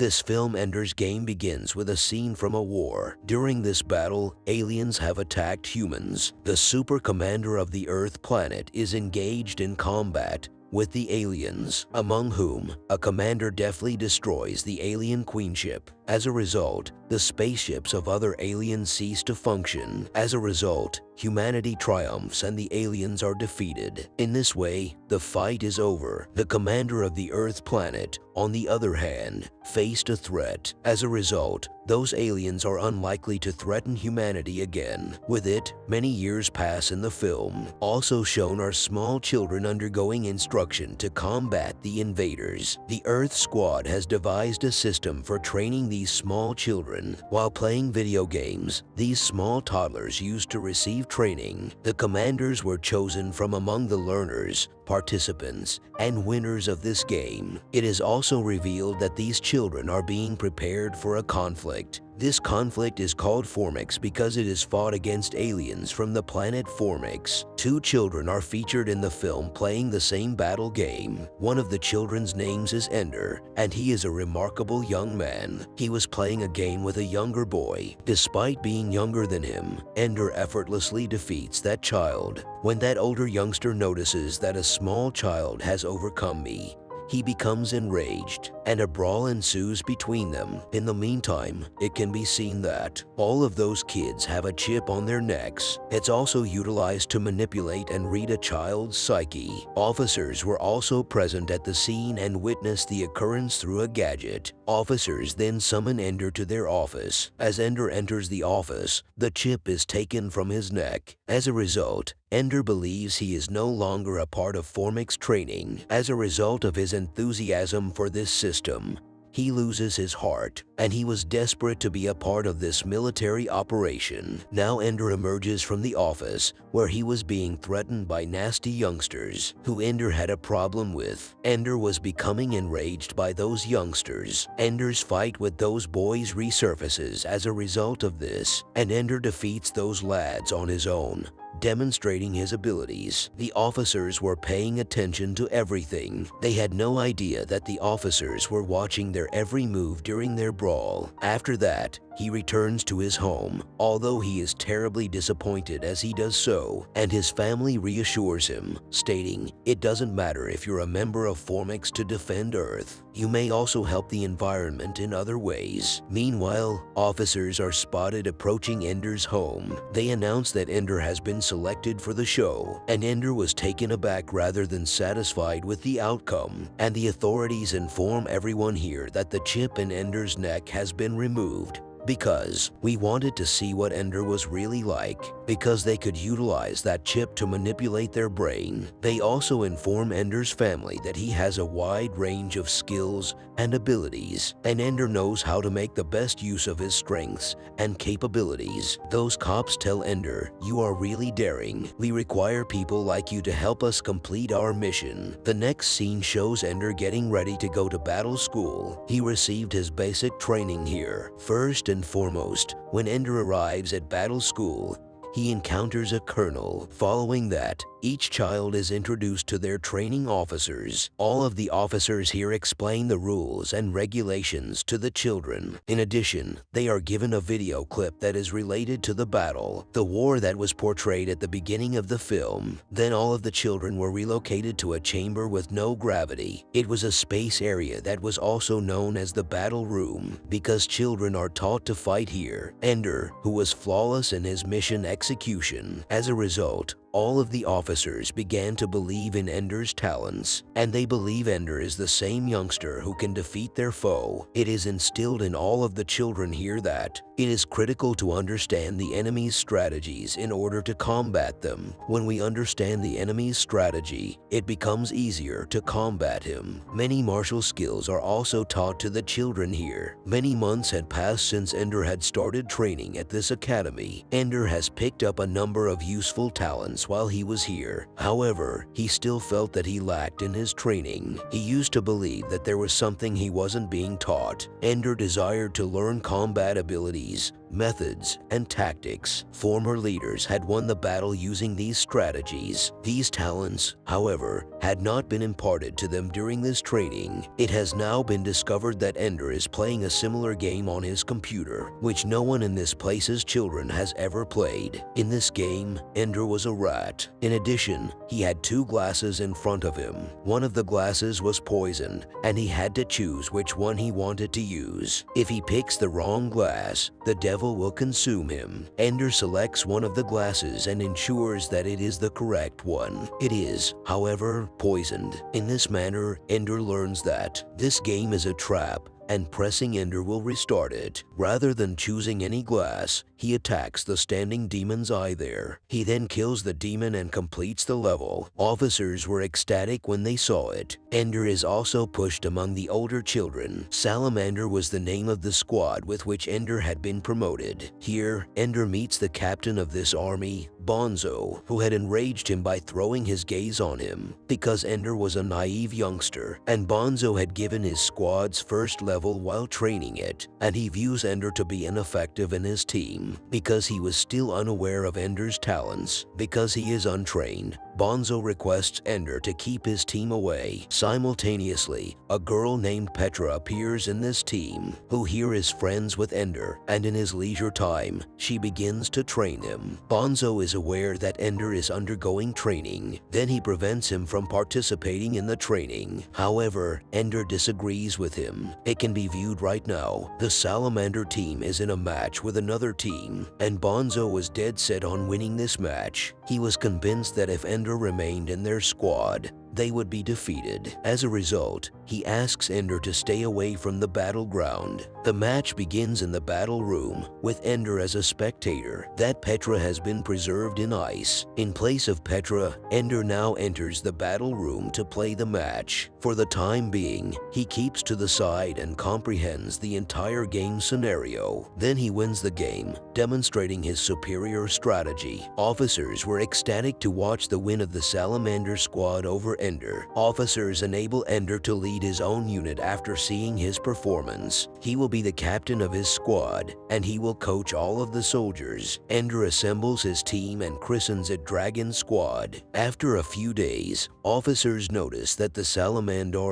This film Ender's Game begins with a scene from a war. During this battle, aliens have attacked humans. The super commander of the Earth planet is engaged in combat with the aliens, among whom a commander deftly destroys the alien queenship. As a result, the spaceships of other aliens cease to function. As a result, humanity triumphs and the aliens are defeated. In this way, the fight is over. The commander of the Earth planet, on the other hand, faced a threat. As a result, those aliens are unlikely to threaten humanity again. With it, many years pass in the film. Also shown are small children undergoing instruction to combat the invaders. The Earth Squad has devised a system for training these small children while playing video games. These small toddlers used to receive training. The commanders were chosen from among the learners, participants, and winners of this game. It is also revealed that these children are being prepared for a conflict. This conflict is called Formics because it is fought against aliens from the planet Formics. Two children are featured in the film playing the same battle game. One of the children's names is Ender, and he is a remarkable young man. He was playing a game with a younger boy. Despite being younger than him, Ender effortlessly defeats that child. When that older youngster notices that a small child has overcome me, he becomes enraged and a brawl ensues between them. In the meantime, it can be seen that all of those kids have a chip on their necks. It's also utilized to manipulate and read a child's psyche. Officers were also present at the scene and witnessed the occurrence through a gadget. Officers then summon Ender to their office. As Ender enters the office, the chip is taken from his neck. As a result, Ender believes he is no longer a part of Formics training. As a result of his enthusiasm for this system, he loses his heart, and he was desperate to be a part of this military operation. Now Ender emerges from the office, where he was being threatened by nasty youngsters, who Ender had a problem with. Ender was becoming enraged by those youngsters. Ender's fight with those boys resurfaces as a result of this, and Ender defeats those lads on his own demonstrating his abilities. The officers were paying attention to everything. They had no idea that the officers were watching their every move during their brawl. After that, he returns to his home, although he is terribly disappointed as he does so, and his family reassures him, stating, It doesn't matter if you're a member of Formics to defend Earth. You may also help the environment in other ways. Meanwhile, officers are spotted approaching Ender's home. They announce that Ender has been selected for the show, and Ender was taken aback rather than satisfied with the outcome, and the authorities inform everyone here that the chip in Ender's neck has been removed because we wanted to see what Ender was really like because they could utilize that chip to manipulate their brain. They also inform Ender's family that he has a wide range of skills and abilities and Ender knows how to make the best use of his strengths and capabilities. Those cops tell Ender, you are really daring. We require people like you to help us complete our mission. The next scene shows Ender getting ready to go to battle school. He received his basic training here. First and foremost, when Ender arrives at battle school, he encounters a colonel. Following that, each child is introduced to their training officers. All of the officers here explain the rules and regulations to the children. In addition, they are given a video clip that is related to the battle, the war that was portrayed at the beginning of the film. Then all of the children were relocated to a chamber with no gravity. It was a space area that was also known as the battle room because children are taught to fight here. Ender, who was flawless in his mission execution, as a result, all of the officers began to believe in Ender's talents, and they believe Ender is the same youngster who can defeat their foe. It is instilled in all of the children here that it is critical to understand the enemy's strategies in order to combat them. When we understand the enemy's strategy, it becomes easier to combat him. Many martial skills are also taught to the children here. Many months had passed since Ender had started training at this academy. Ender has picked up a number of useful talents while he was here. However, he still felt that he lacked in his training. He used to believe that there was something he wasn't being taught. Ender desired to learn combat abilities trees methods, and tactics. Former leaders had won the battle using these strategies. These talents, however, had not been imparted to them during this training. It has now been discovered that Ender is playing a similar game on his computer, which no one in this place's children has ever played. In this game, Ender was a rat. In addition, he had two glasses in front of him. One of the glasses was poisoned, and he had to choose which one he wanted to use. If he picks the wrong glass, the devil will consume him. Ender selects one of the glasses and ensures that it is the correct one. It is, however, poisoned. In this manner, Ender learns that this game is a trap and pressing Ender will restart it. Rather than choosing any glass, he attacks the standing demon's eye there. He then kills the demon and completes the level. Officers were ecstatic when they saw it. Ender is also pushed among the older children. Salamander was the name of the squad with which Ender had been promoted. Here, Ender meets the captain of this army, Bonzo, who had enraged him by throwing his gaze on him because Ender was a naive youngster and Bonzo had given his squad's first level while training it, and he views Ender to be ineffective in his team because he was still unaware of Ender's talents. Because he is untrained, Bonzo requests Ender to keep his team away. Simultaneously, a girl named Petra appears in this team, who here is friends with Ender, and in his leisure time, she begins to train him. Bonzo is aware that Ender is undergoing training, then he prevents him from participating in the training. However, Ender disagrees with him. It can be viewed right now. The Salamander team is in a match with another team, and Bonzo was dead set on winning this match. He was convinced that if Ender remained in their squad, they would be defeated. As a result, he asks Ender to stay away from the battleground. The match begins in the battle room, with Ender as a spectator. That Petra has been preserved in ice. In place of Petra, Ender now enters the battle room to play the match. For the time being, he keeps to the side and comprehends the entire game scenario. Then he wins the game, demonstrating his superior strategy. Officers were ecstatic to watch the win of the Salamander squad over Ender. Officers enable Ender to lead his own unit after seeing his performance. He will be the captain of his squad, and he will coach all of the soldiers. Ender assembles his team and christens it Dragon Squad. After a few days, officers notice that the Salamander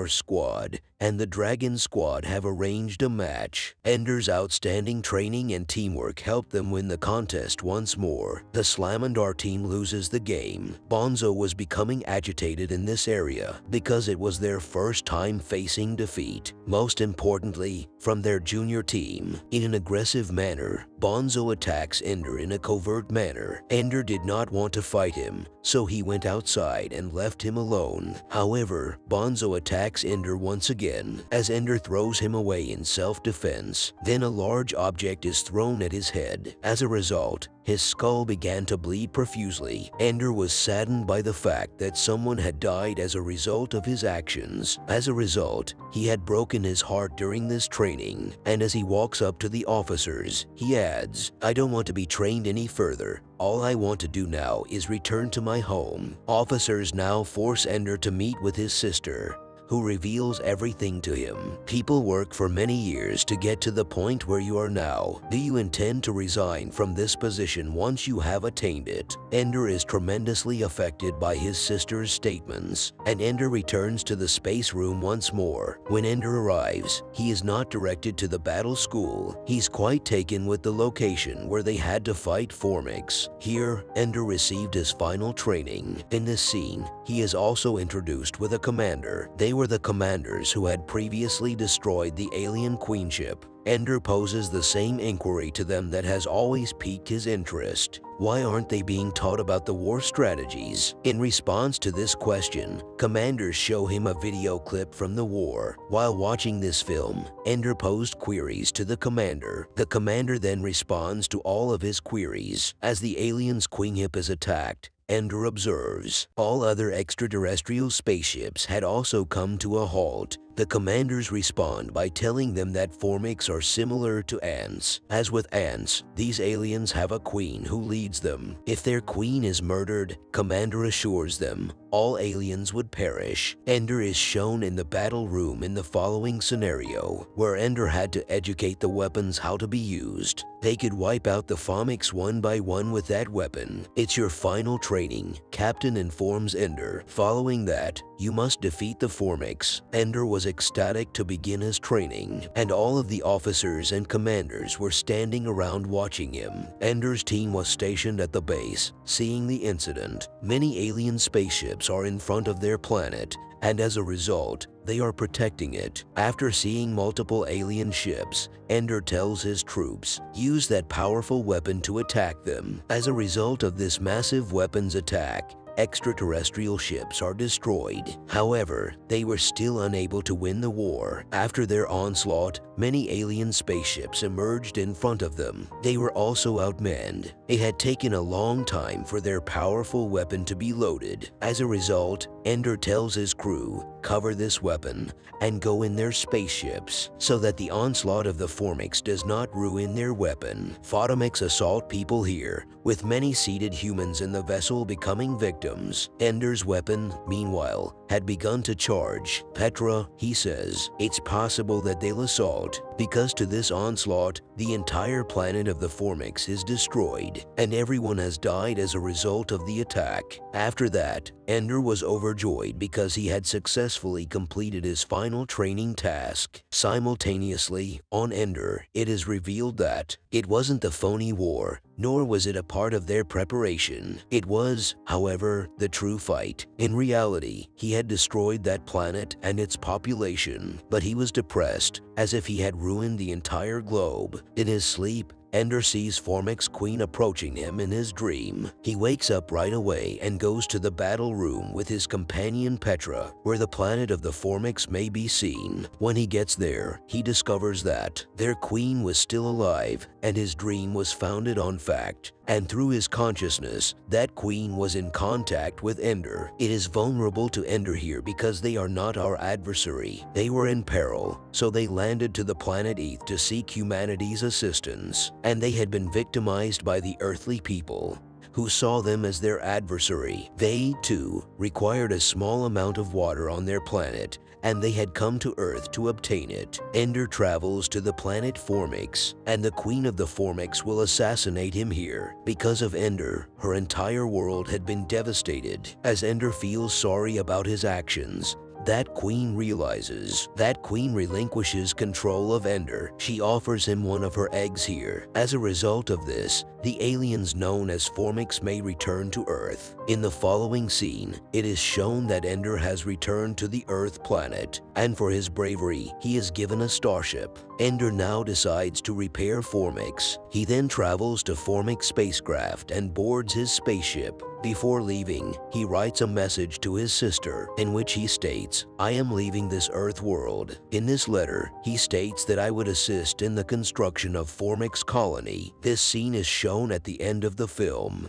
squad and the Dragon Squad have arranged a match. Ender's outstanding training and teamwork helped them win the contest once more. The Salamander team loses the game. Bonzo was becoming agitated in this area because it was their first time facing defeat. Most importantly, from their junior team. In an aggressive manner, Bonzo attacks Ender in a covert manner. Ender did not want to fight him, so he went outside and left him alone. However, Bonzo attacks Ender once again as Ender throws him away in self-defense. Then a large object is thrown at his head. As a result, his skull began to bleed profusely. Ender was saddened by the fact that someone had died as a result of his actions. As a result, he had broken his heart during this training, and as he walks up to the officers, he adds, I don't want to be trained any further. All I want to do now is return to my home. Officers now force Ender to meet with his sister, who reveals everything to him. People work for many years to get to the point where you are now. Do you intend to resign from this position once you have attained it? Ender is tremendously affected by his sister's statements, and Ender returns to the space room once more. When Ender arrives, he is not directed to the battle school. He's quite taken with the location where they had to fight Formics. Here, Ender received his final training. In this scene, he is also introduced with a commander. They were the commanders who had previously destroyed the alien queenship. Ender poses the same inquiry to them that has always piqued his interest. Why aren't they being taught about the war strategies? In response to this question, commanders show him a video clip from the war. While watching this film, Ender posed queries to the commander. The commander then responds to all of his queries. As the alien's queenship is attacked, Ender observes. All other extraterrestrial spaceships had also come to a halt. The commanders respond by telling them that Formics are similar to ants. As with ants, these aliens have a queen who leads them. If their queen is murdered, Commander assures them all aliens would perish. Ender is shown in the battle room in the following scenario, where Ender had to educate the weapons how to be used. They could wipe out the Formics one by one with that weapon. It's your final training, Captain informs Ender. Following that, you must defeat the Formics. Ender was ecstatic to begin his training, and all of the officers and commanders were standing around watching him. Ender's team was stationed at the base, seeing the incident. Many alien spaceships are in front of their planet, and as a result, they are protecting it. After seeing multiple alien ships, Ender tells his troops, use that powerful weapon to attack them. As a result of this massive weapons attack, extraterrestrial ships are destroyed. However, they were still unable to win the war. After their onslaught, many alien spaceships emerged in front of them. They were also outmanned. It had taken a long time for their powerful weapon to be loaded. As a result, Ender tells his crew, cover this weapon and go in their spaceships so that the onslaught of the Formics does not ruin their weapon. Formics assault people here, with many seated humans in the vessel becoming victims. Ender's weapon, meanwhile, had begun to charge. Petra, he says, it's possible that they'll assault Haut. Because to this onslaught, the entire planet of the Formics is destroyed and everyone has died as a result of the attack. After that, Ender was overjoyed because he had successfully completed his final training task. Simultaneously, on Ender, it is revealed that it wasn't the phony war, nor was it a part of their preparation. It was, however, the true fight. In reality, he had destroyed that planet and its population, but he was depressed, as if he had ruined the entire globe. In his sleep, Ender sees Formic's queen approaching him in his dream. He wakes up right away and goes to the battle room with his companion Petra, where the planet of the Formics may be seen. When he gets there, he discovers that their queen was still alive and his dream was founded on fact and through his consciousness, that queen was in contact with Ender. It is vulnerable to Ender here because they are not our adversary. They were in peril, so they landed to the planet Earth to seek humanity's assistance, and they had been victimized by the earthly people who saw them as their adversary. They, too, required a small amount of water on their planet, and they had come to Earth to obtain it. Ender travels to the planet Formics, and the Queen of the Formics will assassinate him here. Because of Ender, her entire world had been devastated. As Ender feels sorry about his actions, that queen realizes. That queen relinquishes control of Ender. She offers him one of her eggs here. As a result of this, the aliens known as Formics may return to Earth. In the following scene, it is shown that Ender has returned to the Earth planet, and for his bravery, he is given a starship. Ender now decides to repair Formics. He then travels to Formics spacecraft and boards his spaceship. Before leaving, he writes a message to his sister in which he states, I am leaving this Earth world. In this letter, he states that I would assist in the construction of Formics colony. This scene is shown at the end of the film.